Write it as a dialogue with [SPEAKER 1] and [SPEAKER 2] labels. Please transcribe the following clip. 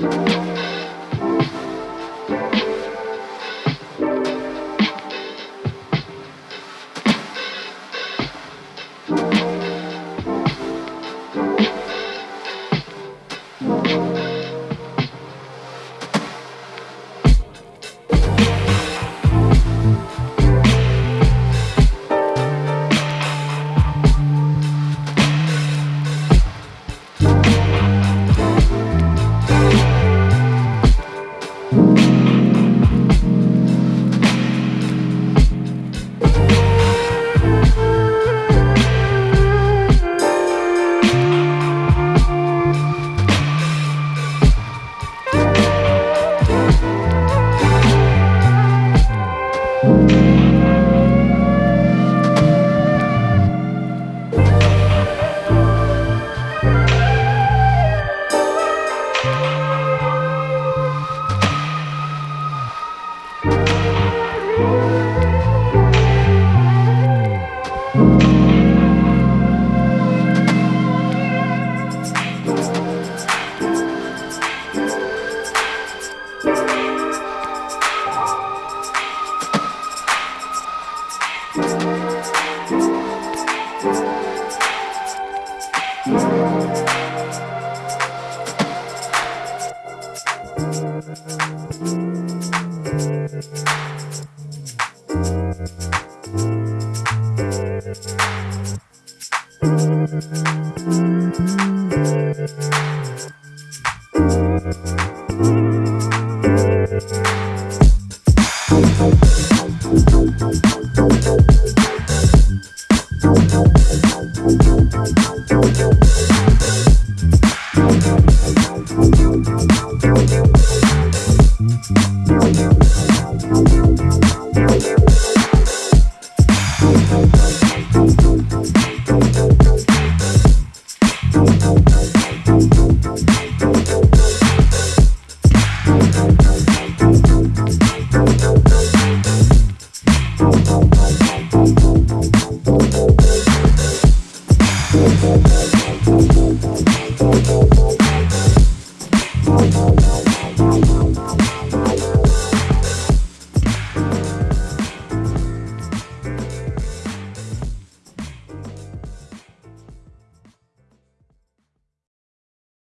[SPEAKER 1] Thank you. Don't Bye.